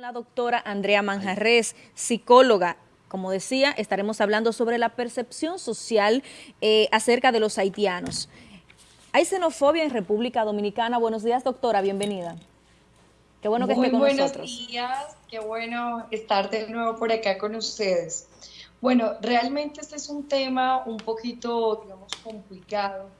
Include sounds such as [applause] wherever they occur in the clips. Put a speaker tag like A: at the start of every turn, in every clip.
A: La doctora Andrea Manjarres, psicóloga. Como decía, estaremos hablando sobre la percepción social eh, acerca de los haitianos. Hay xenofobia en República Dominicana. Buenos días, doctora, bienvenida.
B: Qué bueno que esté con nosotros. Buenos días, qué bueno estar de nuevo por acá con ustedes. Bueno, realmente este es un tema un poquito, digamos, complicado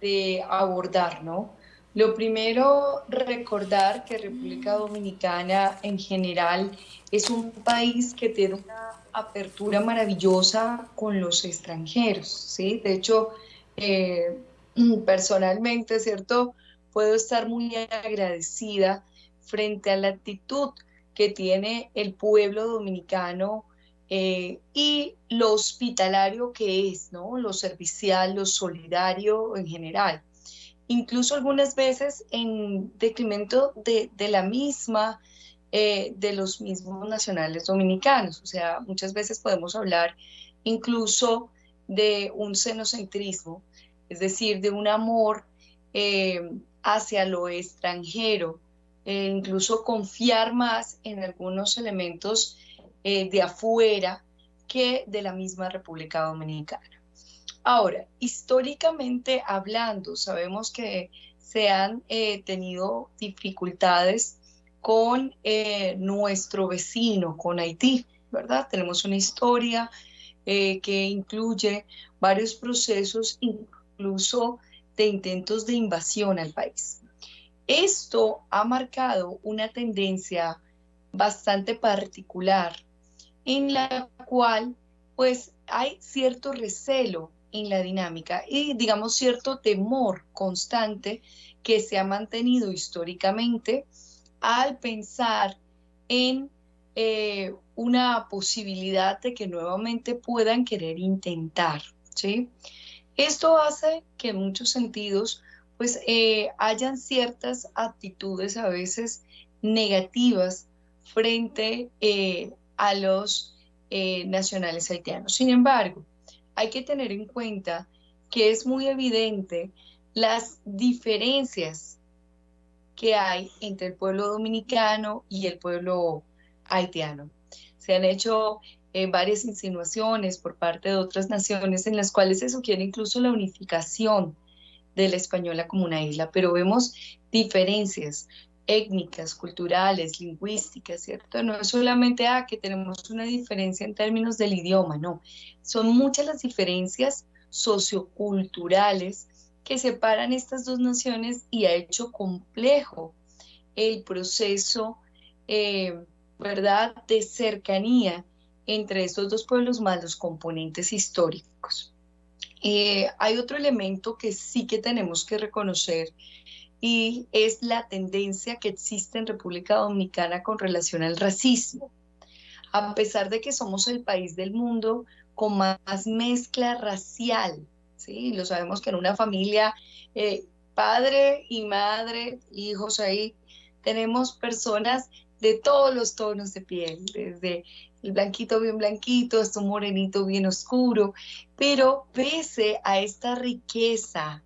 B: de abordar, ¿no? Lo primero, recordar que República Dominicana en general es un país que tiene una apertura maravillosa con los extranjeros, ¿sí? De hecho, eh, [clears throat] personalmente, ¿cierto? Puedo estar muy agradecida frente a la actitud que tiene el pueblo dominicano eh, y lo hospitalario que es, ¿no? Lo servicial, lo solidario en general incluso algunas veces en decremento de, la misma, eh, de los mismos nacionales dominicanos. O sea, muchas veces podemos hablar incluso de un xenocentrismo, es decir, de un amor eh, hacia lo extranjero, e incluso confiar más en algunos elementos eh, de afuera que de la misma República Dominicana. Ahora, históricamente hablando, sabemos que se han eh, tenido dificultades con eh, nuestro vecino, con Haití, ¿verdad? Tenemos una historia eh, que incluye varios procesos, incluso de intentos de invasión al país. Esto ha marcado una tendencia bastante particular en la cual pues hay cierto recelo en la dinámica y digamos cierto temor constante que se ha mantenido históricamente al pensar en eh, una posibilidad de que nuevamente puedan querer intentar, ¿sí? Esto hace que en muchos sentidos pues eh, hayan ciertas actitudes a veces negativas frente eh, a los nacionales haitianos. Sin embargo, hay que tener en cuenta que es muy evidente las diferencias que hay entre el pueblo dominicano y el pueblo haitiano. Se han hecho eh, varias insinuaciones por parte de otras naciones en las cuales se sugiere incluso la unificación de la española como una isla, pero vemos diferencias étnicas, culturales, lingüísticas, ¿cierto? No es solamente ah, que tenemos una diferencia en términos del idioma, no. Son muchas las diferencias socioculturales que separan estas dos naciones y ha hecho complejo el proceso, eh, ¿verdad?, de cercanía entre estos dos pueblos más los componentes históricos. Eh, hay otro elemento que sí que tenemos que reconocer y es la tendencia que existe en República Dominicana con relación al racismo. A pesar de que somos el país del mundo con más mezcla racial, ¿sí? Lo sabemos que en una familia, eh, padre y madre, hijos ahí, tenemos personas de todos los tonos de piel, desde el blanquito bien blanquito hasta un morenito bien oscuro, pero pese a esta riqueza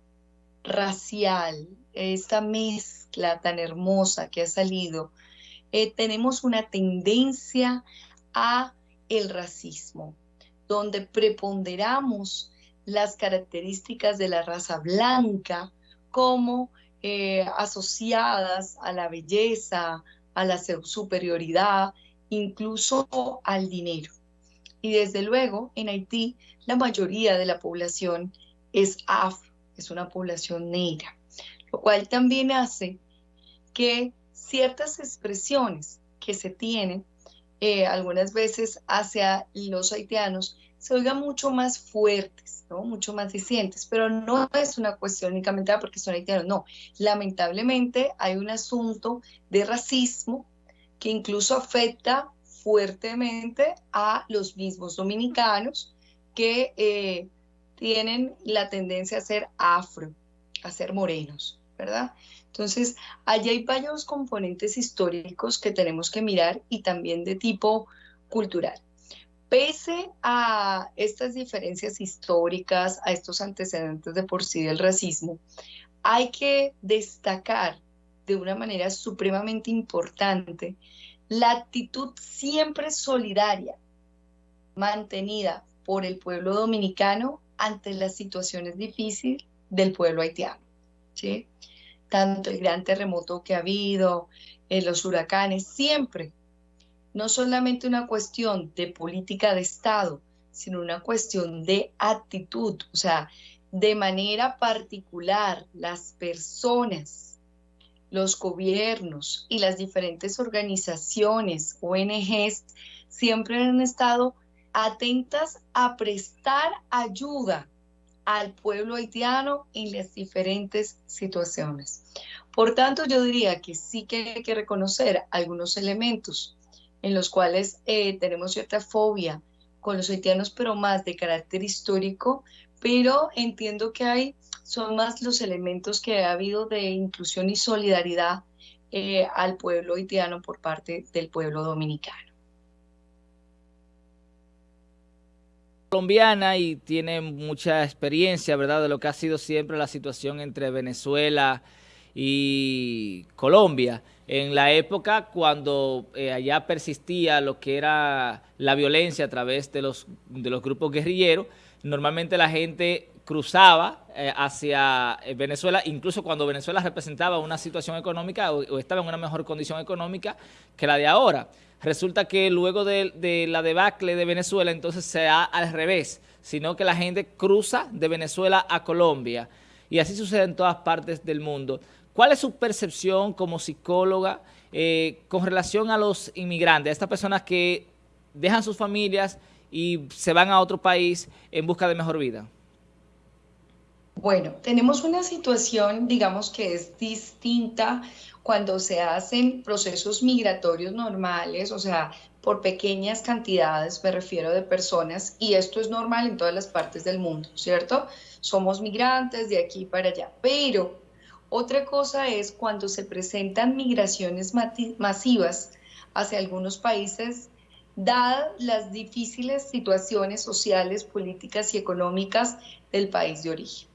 B: racial, esta mezcla tan hermosa que ha salido, eh, tenemos una tendencia a el racismo, donde preponderamos las características de la raza blanca como eh, asociadas a la belleza, a la superioridad, incluso al dinero. Y desde luego, en Haití, la mayoría de la población es afro, es una población negra lo cual también hace que ciertas expresiones que se tienen eh, algunas veces hacia los haitianos se oigan mucho más fuertes, ¿no? mucho más dicientes, pero no es una cuestión únicamente porque son haitianos, no. Lamentablemente hay un asunto de racismo que incluso afecta fuertemente a los mismos dominicanos que eh, tienen la tendencia a ser afro, a ser morenos. ¿verdad? Entonces, allí hay varios componentes históricos que tenemos que mirar y también de tipo cultural. Pese a estas diferencias históricas, a estos antecedentes de por sí del racismo, hay que destacar de una manera supremamente importante la actitud siempre solidaria mantenida por el pueblo dominicano ante las situaciones difíciles del pueblo haitiano. Tanto el gran terremoto que ha habido, en los huracanes, siempre, no solamente una cuestión de política de Estado, sino una cuestión de actitud, o sea, de manera particular, las personas, los gobiernos y las diferentes organizaciones, ONGs, siempre han estado atentas a prestar ayuda al pueblo haitiano en las diferentes situaciones. Por tanto, yo diría que sí que hay que reconocer algunos elementos en los cuales eh, tenemos cierta fobia con los haitianos, pero más de carácter histórico, pero entiendo que hay, son más los elementos que ha habido de inclusión y solidaridad eh, al pueblo haitiano por parte del pueblo dominicano.
C: Colombiana y tiene mucha experiencia, ¿verdad?, de lo que ha sido siempre la situación entre Venezuela y Colombia. En la época cuando eh, allá persistía lo que era la violencia a través de los, de los grupos guerrilleros, normalmente la gente cruzaba eh, hacia eh, Venezuela, incluso cuando Venezuela representaba una situación económica o, estaba en una mejor condición económica que la de ahora. Resulta que luego de, de la debacle de Venezuela, entonces se da al revés, sino que la gente cruza de Venezuela a Colombia. Y así sucede en todas partes del mundo. ¿Cuál es su percepción como psicóloga eh, con relación a los inmigrantes, a estas personas que dejan sus familias y se van a otro país en busca de mejor vida?
B: Bueno, tenemos una situación, digamos, que es distinta cuando se hacen procesos migratorios normales, o sea, por pequeñas cantidades, me refiero de personas, y esto es normal en todas las partes del mundo, ¿cierto? Somos migrantes de aquí para allá, pero otra cosa es cuando se presentan migraciones masivas hacia algunos países, dadas las difíciles situaciones sociales, políticas y económicas del país de origen,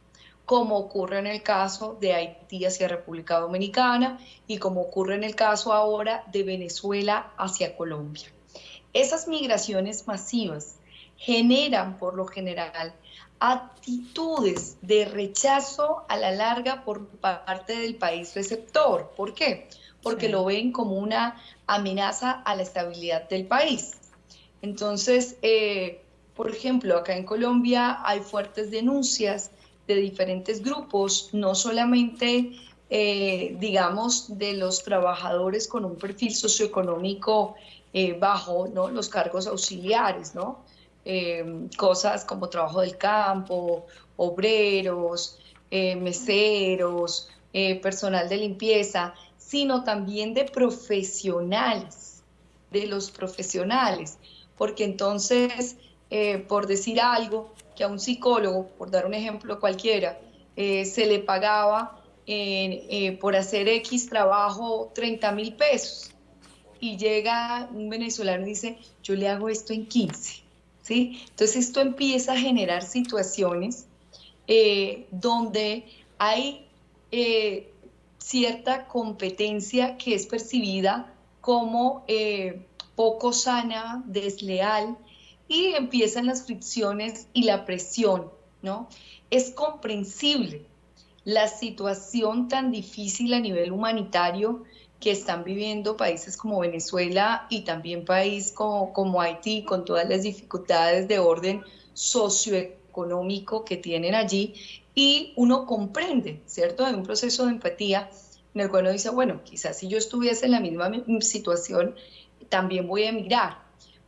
B: como ocurre en el caso de Haití hacia República Dominicana y como ocurre en el caso ahora de Venezuela hacia Colombia. Esas migraciones masivas generan por lo general actitudes de rechazo a la larga por parte del país receptor. ¿Por qué? Porque lo ven como una amenaza a la estabilidad del país. Entonces, eh, por ejemplo, acá en Colombia hay fuertes denuncias de diferentes grupos, no solamente, eh, digamos, de los trabajadores con un perfil socioeconómico eh, bajo, ¿no? Los cargos auxiliares, ¿no? Em, cosas como trabajo del campo, obreros, eh, meseros, personal de limpieza, sino también de profesionales, de los profesionales, porque entonces, eh, por decir algo, que a un psicólogo, por dar un ejemplo cualquiera, se le pagaba por hacer X trabajo 30 mil pesos. Y llega un venezolano y dice, yo le hago esto en 15 entonces esto empieza a generar situaciones eh, donde hay eh, cierta competencia que es percibida como eh, poco sana, desleal, y empiezan las fricciones y la presión, ¿no? Es comprensible la situación tan difícil a nivel humanitario que están viviendo países como Venezuela y también países como, como Haití, con todas las dificultades de orden socioeconómico que tienen allí, y uno comprende, ¿cierto? Hay un proceso de empatía en el cual uno dice, bueno, quizás si yo estuviese en la misma situación, también voy a emigrar.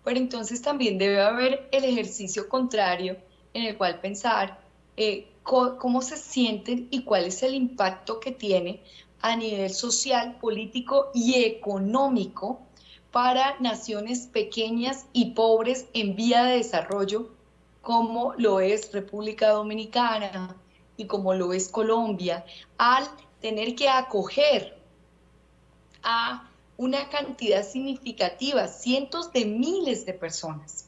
B: Pero entonces también debe haber el ejercicio contrario en el cual pensar eh, cómo se sienten y cuál es el impacto que tiene a nivel social, político y económico para naciones pequeñas y pobres en vía de desarrollo, como lo es República Dominicana y como lo es Colombia, al tener que acoger a una cantidad significativa, cientos de miles de personas,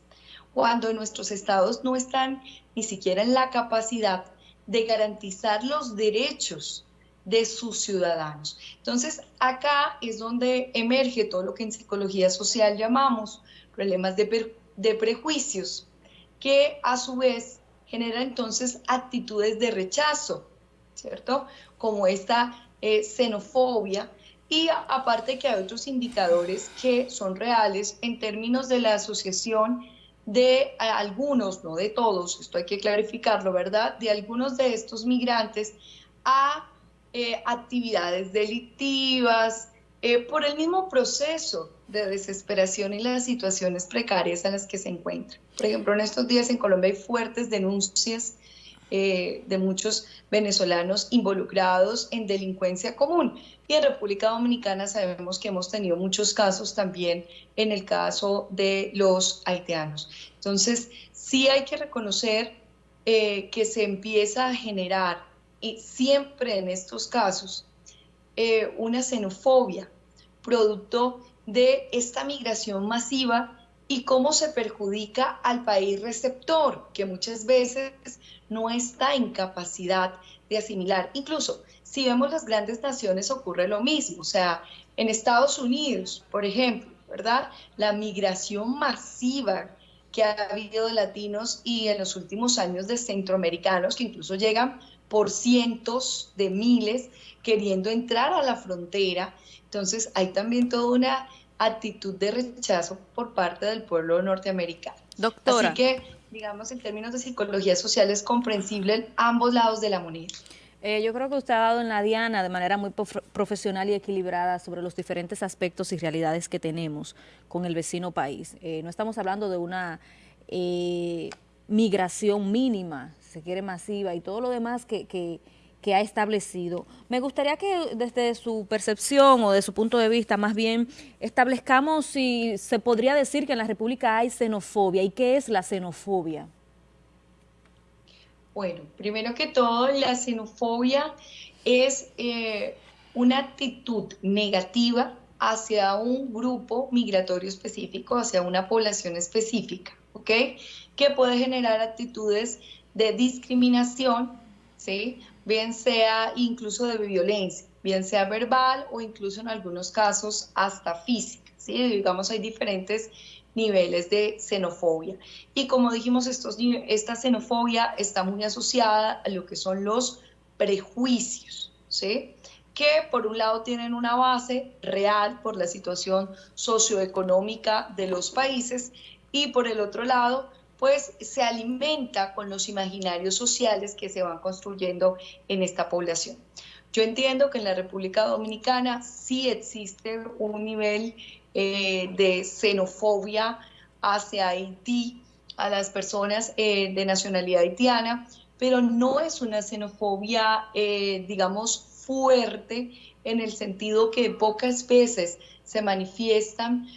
B: cuando nuestros estados no están ni siquiera en la capacidad de garantizar los derechos de sus ciudadanos. Entonces, acá es donde emerge todo lo que en psicología social llamamos problemas de, prejuicios, que a su vez generan entonces actitudes de rechazo, ¿cierto? Como esta eh, xenofobia, y aparte que hay otros indicadores que son reales en términos de la asociación de algunos, no de todos, esto hay que clarificarlo, ¿verdad? De algunos de estos migrantes a eh, actividades delictivas, eh, por el mismo proceso de desesperación y las situaciones precarias en las que se encuentran. Por ejemplo, en estos días en Colombia hay fuertes denuncias eh, de muchos venezolanos involucrados en delincuencia común. Y en República Dominicana sabemos que hemos tenido muchos casos también en el caso de los haitianos. Entonces, sí hay que reconocer eh, que se empieza a generar, y siempre en estos casos, eh, una xenofobia, producto de esta migración masiva y cómo se perjudica al país receptor, que muchas veces no está en capacidad de asimilar. Incluso si vemos las grandes naciones ocurre lo mismo, o sea, en Estados Unidos, por ejemplo, ¿verdad? La migración masiva que ha habido de latinos y en los últimos años de centroamericanos, que incluso llegan por cientos de miles queriendo entrar a la frontera. Entonces hay también toda una actitud de rechazo por parte del pueblo norteamericano.
A: Doctora.
B: Así que, digamos, en términos de psicología social es comprensible en ambos lados de la moneda.
A: Eh, yo creo que usted ha dado en la diana de manera muy profesional y equilibrada sobre los diferentes aspectos y realidades que tenemos con el vecino país. Eh, no estamos hablando de una eh, migración mínima, se quiere masiva y todo lo demás que, que que ha establecido. Me gustaría que desde su percepción o de su punto de vista más bien establezcamos si se podría decir que en la República hay xenofobia y qué es la xenofobia.
B: Bueno, primero que todo, la xenofobia es eh, una actitud negativa hacia un grupo migratorio específico, hacia una población específica, ¿ok? Que puede generar actitudes de discriminación, ¿sí? Bien sea incluso de violencia, bien sea verbal o incluso en algunos casos hasta física. ¿sí? Digamos, hay diferentes niveles de xenofobia. Y como dijimos, estos, esta xenofobia está muy asociada a lo que son los prejuicios, ¿sí? que por un lado tienen una base real por la situación socioeconómica de los países y por el otro lado pues se alimenta con los imaginarios sociales que se van construyendo en esta población. Yo entiendo que en la República Dominicana sí existe un nivel eh, de xenofobia hacia Haití, a las personas eh, de nacionalidad haitiana, pero no es una xenofobia, eh, digamos, fuerte en el sentido que pocas veces se manifiestan,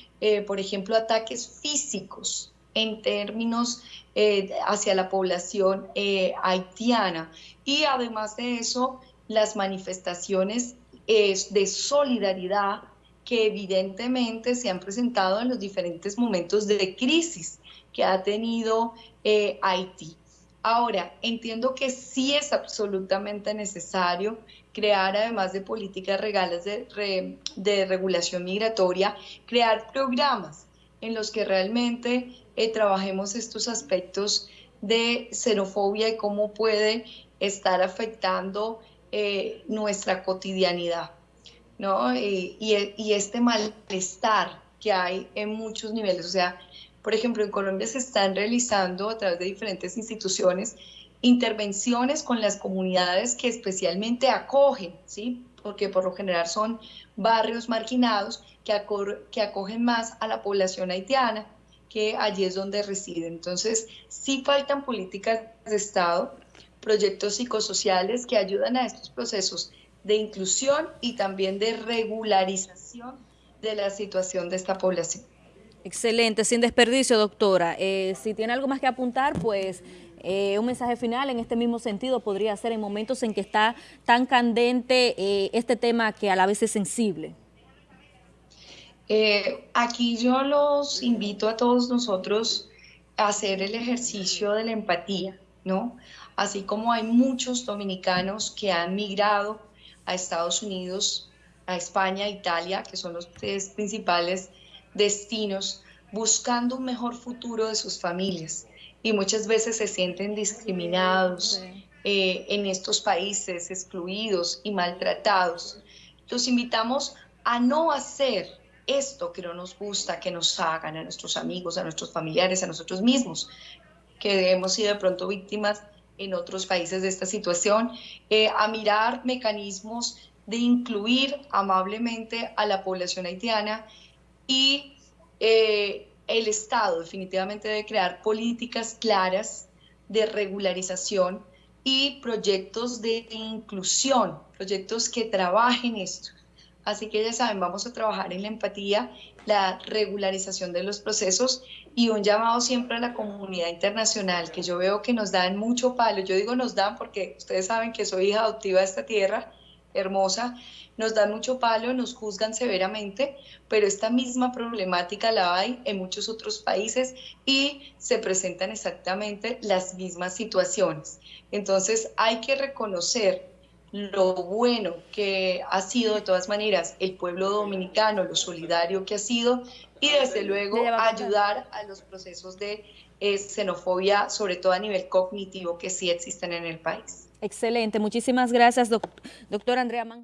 B: por ejemplo, ataques físicos en términos eh, hacia la población eh, haitiana. Y además de eso, las manifestaciones de solidaridad que evidentemente se han presentado en los diferentes momentos de crisis que ha tenido eh, Haití. Ahora, entiendo que sí es absolutamente necesario crear, además de políticas regales de, de regulación migratoria, crear programas en los que realmente eh, trabajemos estos aspectos de xenofobia y cómo puede estar afectando eh, nuestra cotidianidad, ¿no? Y, y, este malestar que hay en muchos niveles. O sea, por ejemplo, en Colombia se están realizando a través de diferentes instituciones intervenciones con las comunidades que especialmente acogen, ¿sí? Porque por lo general son barrios marginados que, que acogen más a la población haitiana, que allí es donde residen. Entonces, sí faltan políticas de Estado, proyectos psicosociales que ayudan a estos procesos de inclusión y también de regularización de la situación de esta población.
A: Excelente, sin desperdicio, doctora. Eh, si tiene algo más que apuntar, pues eh, un mensaje final en este mismo sentido podría ser en momentos en que está tan candente eh, este tema que a la vez es sensible.
B: Eh, aquí yo los invito a todos nosotros a hacer el ejercicio de la empatía, ¿no? Así como hay muchos dominicanos que han migrado a Estados Unidos, a España, Italia, que son los tres principales destinos, buscando un mejor futuro de sus familias. Y muchas veces se sienten discriminados eh, en estos países, excluidos y maltratados. Los invitamos a no hacer esto que no nos gusta, que nos hagan a nuestros amigos, a nuestros familiares, a nosotros mismos, que hemos sido de pronto víctimas en otros países de esta situación, eh, a mirar mecanismos de incluir amablemente a la población haitiana y eh, el Estado definitivamente debe crear políticas claras de regularización y proyectos de inclusión, proyectos que trabajen esto. Así que ya saben, vamos a trabajar en la empatía, la regularización de los procesos y un llamado siempre a la comunidad internacional, que yo veo que nos dan mucho palo. Yo digo nos dan porque ustedes saben que soy hija adoptiva de esta tierra hermosa, nos dan mucho palo, nos juzgan severamente, pero esta misma problemática la hay en muchos otros países y se presentan exactamente las mismas situaciones. Entonces hay que reconocer lo bueno que ha sido de todas maneras el pueblo dominicano, lo solidario que ha sido y desde luego ayudar a los procesos de eh, xenofobia, sobre todo a nivel cognitivo, que sí existen en el país.
A: Excelente, muchísimas gracias, doctor Andrea Man.